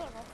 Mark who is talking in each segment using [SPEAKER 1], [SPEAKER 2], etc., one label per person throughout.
[SPEAKER 1] I don't know.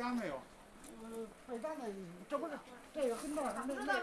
[SPEAKER 1] 单没有？
[SPEAKER 2] 嗯，备单的，这不是这个跟那儿那
[SPEAKER 3] 知道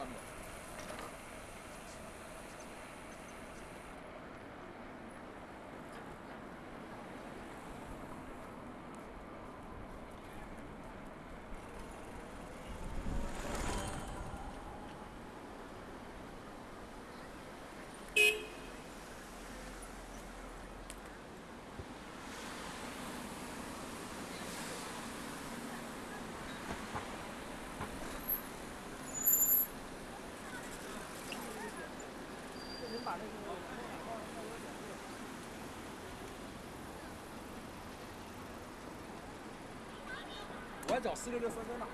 [SPEAKER 2] on it. 我
[SPEAKER 3] 还找四六六
[SPEAKER 4] 三三呢。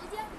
[SPEAKER 4] сидят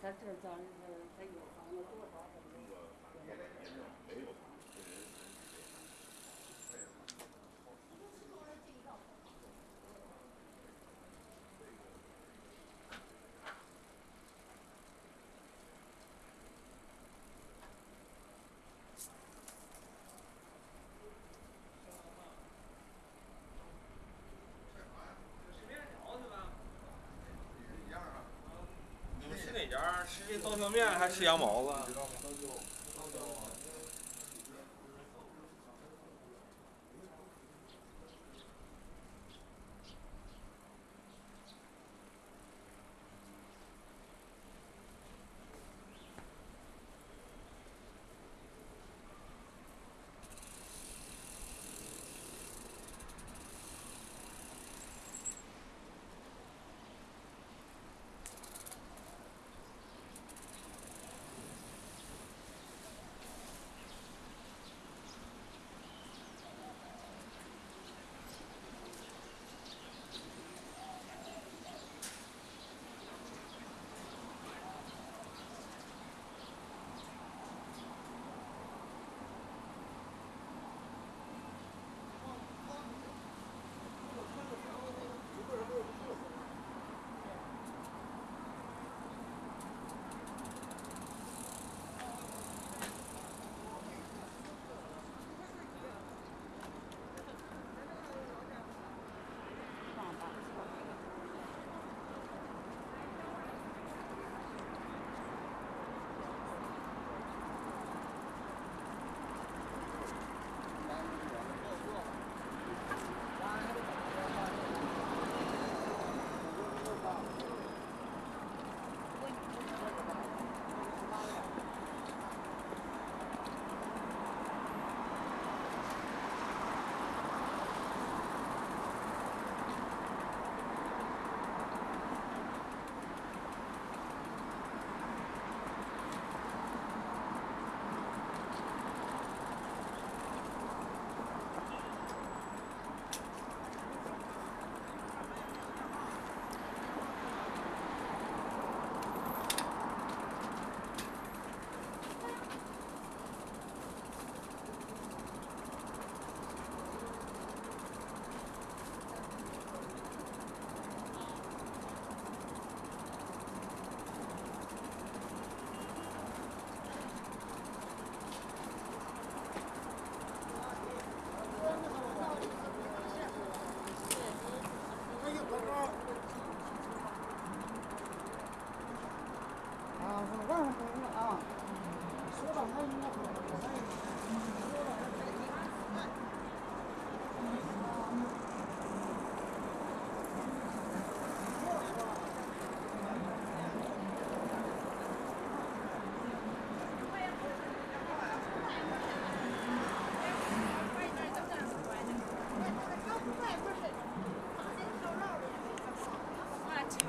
[SPEAKER 4] 他这咱这他有房子多少？
[SPEAKER 5] 刀削面还吃羊毛
[SPEAKER 3] 吧。